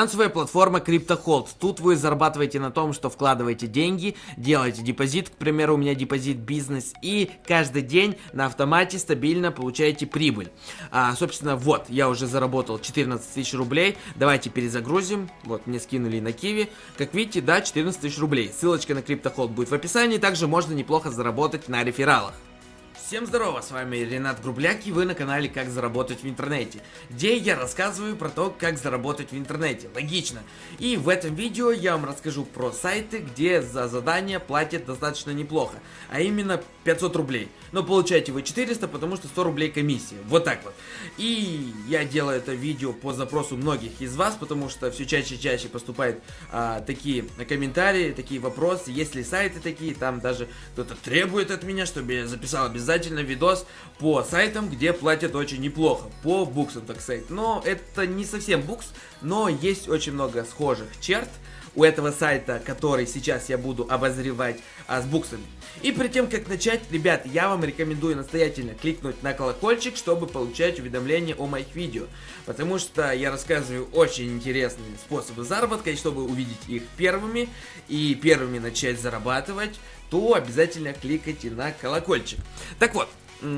Финансовая платформа CryptoHold. Тут вы зарабатываете на том, что вкладываете деньги, делаете депозит, к примеру, у меня депозит бизнес, и каждый день на автомате стабильно получаете прибыль. А, собственно, вот, я уже заработал 14 тысяч рублей. Давайте перезагрузим. Вот, мне скинули на Киви. Как видите, да, 14 тысяч рублей. Ссылочка на CryptoHold будет в описании. Также можно неплохо заработать на рефералах. Всем здорово, с вами Ренат Грубляк и вы на канале Как заработать в интернете, где я рассказываю про то, как заработать в интернете, логично. И в этом видео я вам расскажу про сайты, где за задание платят достаточно неплохо, а именно 500 рублей. Но получаете вы 400, потому что 100 рублей комиссия, вот так вот. И я делаю это видео по запросу многих из вас, потому что все чаще и чаще поступают а, такие комментарии, такие вопросы, есть ли сайты такие, там даже кто-то требует от меня, чтобы я записал обязательно обязательно видос по сайтам, где платят очень неплохо, по буксам, так сказать. Но это не совсем букс, но есть очень много схожих черт у этого сайта, который сейчас я буду обозревать а, с буксами. И перед тем, как начать, ребят, я вам рекомендую настоятельно кликнуть на колокольчик, чтобы получать уведомления о моих видео. Потому что я рассказываю очень интересные способы заработка, и чтобы увидеть их первыми и первыми начать зарабатывать, то обязательно кликайте на колокольчик. Так вот,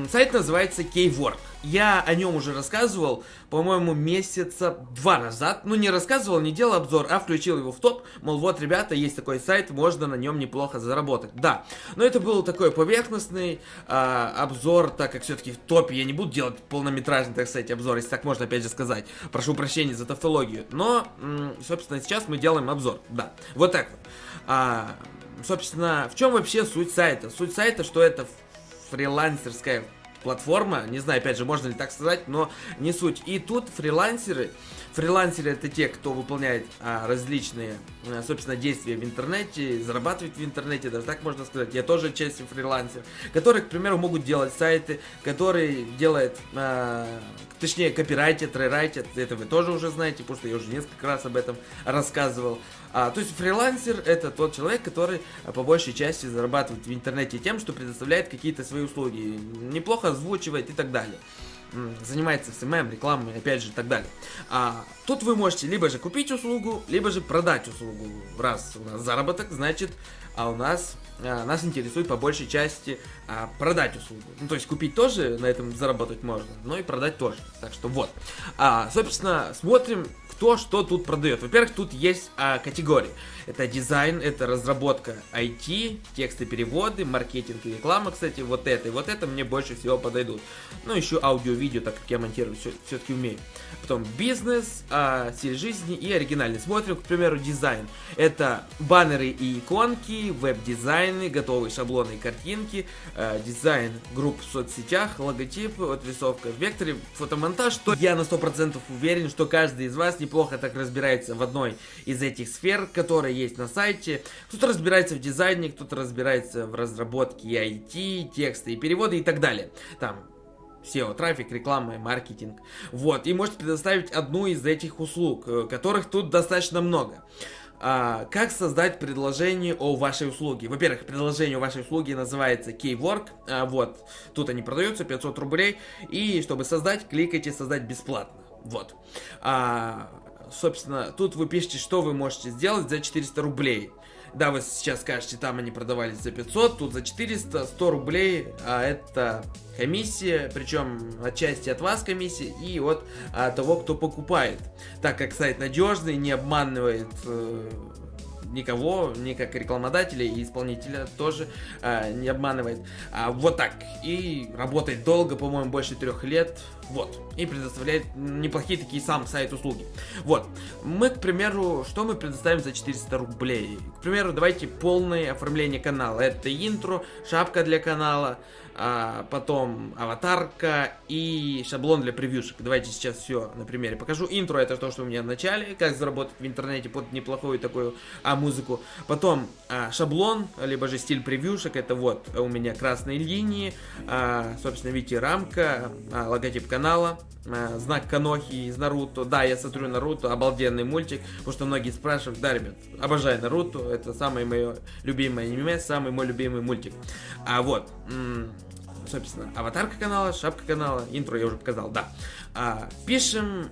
Сайт называется Keywork. Я о нем уже рассказывал, по-моему, месяца два назад. Ну, не рассказывал, не делал обзор, а включил его в топ. Мол, вот, ребята, есть такой сайт, можно на нем неплохо заработать. Да, но это был такой поверхностный э, обзор, так как все-таки в топе я не буду делать полнометражный, так сказать, обзор, если так можно опять же сказать. Прошу прощения за тавтологию. Но, собственно, сейчас мы делаем обзор. Да, вот так вот. А, собственно, в чем вообще суть сайта? Суть сайта, что это фрилансерская платформа, не знаю, опять же, можно ли так сказать, но не суть. И тут фрилансеры, фрилансеры это те, кто выполняет а, различные, а, собственно, действия в интернете, зарабатывает в интернете, даже так можно сказать. Я тоже часть фрилансер, которые, к примеру, могут делать сайты, которые делают, а, точнее, копирайтят, рерайтят, это вы тоже уже знаете, потому что я уже несколько раз об этом рассказывал. А, то есть фрилансер это тот человек, который а, по большей части зарабатывает в интернете тем, что предоставляет какие-то свои услуги, неплохо озвучивает и так далее занимается SMM, рекламой, опять же, и так далее. А, тут вы можете либо же купить услугу, либо же продать услугу. Раз у нас заработок, значит, а у нас а, нас интересует по большей части а, продать услугу. Ну, то есть купить тоже на этом заработать можно, но и продать тоже. Так что вот. А, собственно, смотрим, кто что тут продает. Во-первых, тут есть а, категории. Это дизайн, это разработка IT, тексты, переводы, маркетинг и реклама, кстати, вот это и вот это мне больше всего подойдут. Ну, еще аудио-видео, так как я монтирую все-таки умею. Потом бизнес, а, стиль жизни и оригинальный. Смотрим, к примеру, дизайн. Это баннеры и иконки, веб-дизайны, готовые шаблоны и картинки, а, дизайн групп в соцсетях, логотипы, отрисовка в векторе, фотомонтаж. То я на 100% уверен, что каждый из вас не неплохо так разбирается в одной из этих сфер, которые есть на сайте. Кто-то разбирается в дизайне, кто-то разбирается в разработке IT, тексты и переводы и так далее. Там SEO, трафик, реклама, маркетинг. Вот, и можете предоставить одну из этих услуг, э, которых тут достаточно много. А, как создать предложение о вашей услуге? Во-первых, предложение о вашей услуге называется Keywork. А, вот, тут они продаются, 500 рублей. И чтобы создать, кликайте «Создать бесплатно». Вот. А, собственно, тут вы пишете, что вы можете сделать за 400 рублей. Да, вы сейчас скажете, там они продавались за 500, тут за 400, 100 рублей, а это комиссия, причем отчасти от вас комиссия и от а, того, кто покупает. Так как сайт надежный, не обманывает э, никого, ни как рекламодателя и исполнителя тоже а, не обманывает. А, вот так. И работает долго, по-моему, больше трех лет. Вот. И предоставляет неплохие такие сам сайт услуги. Вот. Мы, к примеру, что мы предоставим за 400 рублей? К примеру, давайте полное оформление канала. Это интро, шапка для канала, а, потом аватарка и шаблон для превьюшек. Давайте сейчас все на примере покажу. Интро это то, что у меня в начале, как заработать в интернете под неплохую такую а, музыку. Потом а, шаблон, либо же стиль превьюшек, это вот у меня красные линии, а, собственно, видите, рамка, а, логотип канала, а, знак Канохи из Наруто. Да, я смотрю Наруто, обалденный мультик, потому что многие спрашивают, да, ребят, обожаю Наруто, это самое мое любимое аниме, самый мой любимый мультик. А вот, собственно, аватарка канала, шапка канала, интро я уже показал, да. А, пишем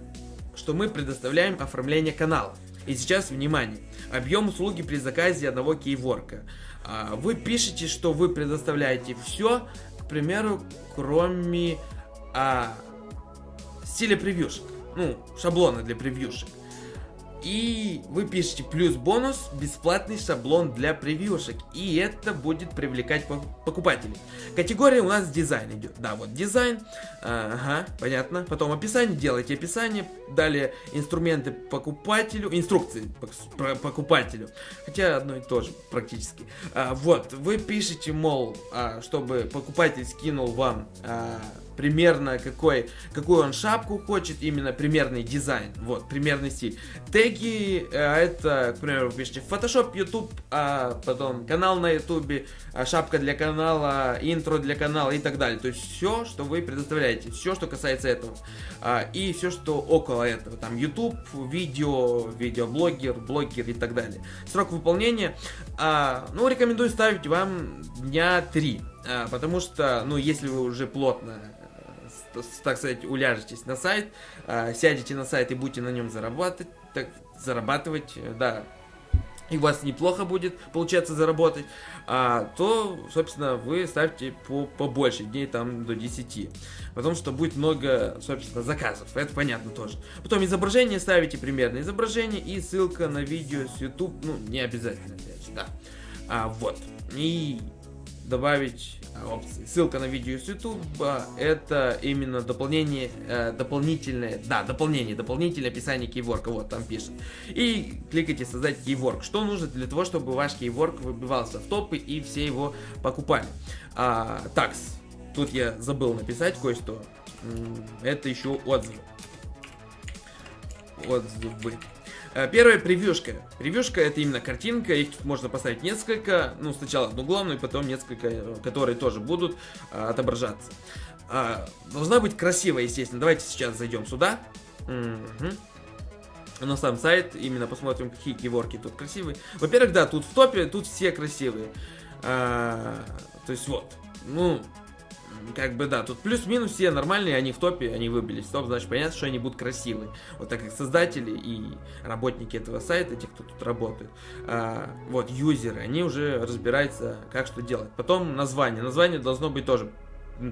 что мы предоставляем оформление канала. И сейчас, внимание, объем услуги при заказе одного кейворка. А, вы пишете, что вы предоставляете все, к примеру, кроме а, стиля превьюшек. Ну, шаблона для превьюшек. И вы пишете плюс бонус, бесплатный шаблон для превьюшек. И это будет привлекать покупателей. Категория у нас дизайн идет. Да, вот дизайн. Ага, понятно. Потом описание, делайте описание. Далее инструменты покупателю, инструкции покупателю. Хотя одно и то же практически. А, вот, вы пишете, мол, а, чтобы покупатель скинул вам... А, примерно какой, какую он шапку хочет, именно примерный дизайн, вот, примерный стиль. Теги, э, это, к примеру, вы пишете Photoshop, YouTube, а потом канал на YouTube, а шапка для канала, интро для канала и так далее. То есть все, что вы предоставляете, все, что касается этого. А, и все, что около этого, там YouTube, видео, видеоблогер, блогер и так далее. Срок выполнения, а, ну, рекомендую ставить вам дня 3. А, потому что, ну, если вы уже плотно так сказать, уляжетесь на сайт, а, сядете на сайт и будете на нем зарабатывать, так, зарабатывать, э, да, и у вас неплохо будет получаться заработать, а, то, собственно, вы ставьте по побольше дней, там, до 10. Потому что будет много, собственно, заказов, это понятно тоже. Потом изображение ставите примерно изображение и ссылка на видео с YouTube, ну, не обязательно, опять же, да. А, вот. И добавить опции. Ссылка на видео с YouTube, это именно дополнение, э, дополнительное, да, дополнение, дополнительное описание кейворка, вот там пишет. И кликайте создать кейворк. Что нужно для того, чтобы ваш кейворк выбивался в топы и все его покупали. А, такс, тут я забыл написать кое-что. Это еще отзывы. Отзывы. Э, первая превьюшка. Превьюшка это именно картинка, их тут можно поставить несколько, ну сначала одну главную, потом несколько, э, которые тоже будут а, отображаться. А, должна быть красивая, естественно. Давайте сейчас зайдем сюда. Угу. На сам сайт, именно посмотрим, какие киворки тут красивые. Во-первых, да, тут в топе, тут все красивые. А, то есть вот, ну, как бы да, тут плюс-минус все нормальные, они в топе, они выбились топ, значит понятно, что они будут красивые. Вот так как создатели и работники этого сайта, те, кто тут работает, а, вот, юзеры, они уже разбираются, как что делать. Потом название. Название должно быть тоже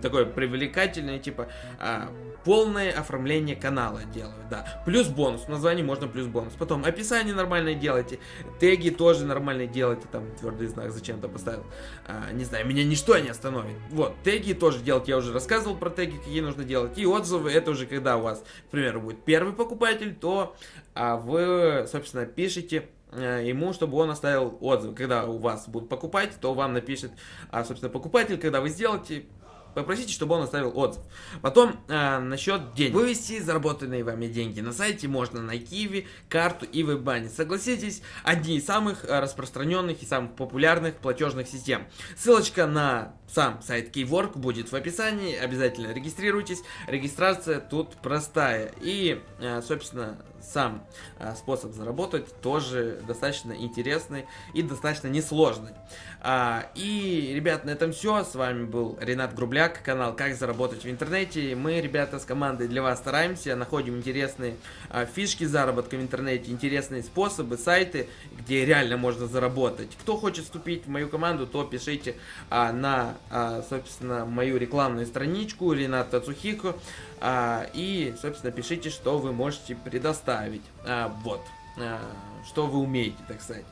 такое привлекательное, типа а, полное оформление канала делают, да. Плюс бонус, в названии можно плюс бонус. Потом описание нормальное делайте, теги тоже нормальные делайте, там твердый знак зачем-то поставил. А, не знаю, меня ничто не остановит. Вот, теги тоже делать, я уже рассказывал про теги, какие нужно делать. И отзывы, это уже когда у вас, к примеру, будет первый покупатель, то а, вы, собственно, пишете э, ему, чтобы он оставил отзыв. Когда у вас будут покупать, то вам напишет, а, собственно, покупатель, когда вы сделаете, Попросите, чтобы он оставил отзыв. Потом э, насчет денег. Вывести заработанные вами деньги на сайте можно на Киви, карту и веб-бане. Согласитесь, одни из самых э, распространенных и самых популярных платежных систем. Ссылочка на сам сайт Keywork будет в описании. Обязательно регистрируйтесь. Регистрация тут простая. И, э, собственно, сам э, способ заработать тоже достаточно интересный и достаточно несложный. А, и, ребят, на этом все. С вами был Ренат Грубляк, канал «Как заработать в интернете». Мы, ребята, с командой для вас стараемся, находим интересные а, фишки заработка в интернете, интересные способы, сайты, где реально можно заработать. Кто хочет вступить в мою команду, то пишите а, на, а, собственно, мою рекламную страничку Ренат Тацухико. А, и, собственно, пишите, что вы можете предоставить. А, вот. А, что вы умеете, так сказать.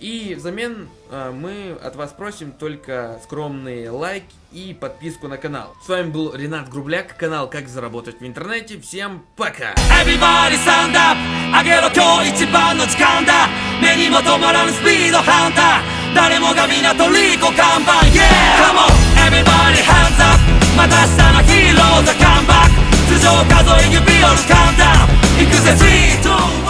И взамен э, мы от вас просим только скромный лайк и подписку на канал. С вами был Ренат Грубляк, канал Как заработать в интернете. Всем пока! Everybody stand up! 上げろ今日一番の時間だ目にも止まらぬスピードハンター誰もが港リコ看板 Yeah! Come on! また明日のヒーローザカンバック。頭上数え指を掴んだ行くぜ3、2